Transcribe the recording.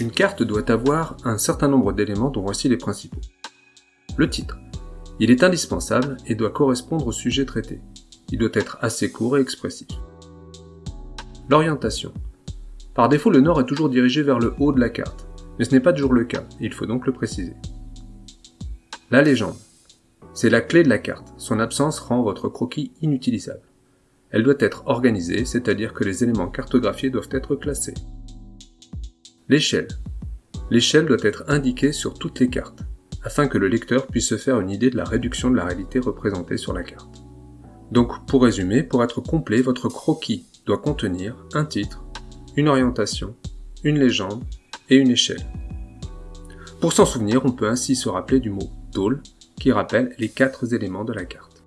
Une carte doit avoir un certain nombre d'éléments dont voici les principaux. Le titre. Il est indispensable et doit correspondre au sujet traité. Il doit être assez court et expressif. L'orientation. Par défaut, le nord est toujours dirigé vers le haut de la carte, mais ce n'est pas toujours le cas, il faut donc le préciser. La légende. C'est la clé de la carte, son absence rend votre croquis inutilisable. Elle doit être organisée, c'est-à-dire que les éléments cartographiés doivent être classés. L'échelle. L'échelle doit être indiquée sur toutes les cartes, afin que le lecteur puisse se faire une idée de la réduction de la réalité représentée sur la carte. Donc, pour résumer, pour être complet, votre croquis doit contenir un titre, une orientation, une légende et une échelle. Pour s'en souvenir, on peut ainsi se rappeler du mot dôle qui rappelle les quatre éléments de la carte.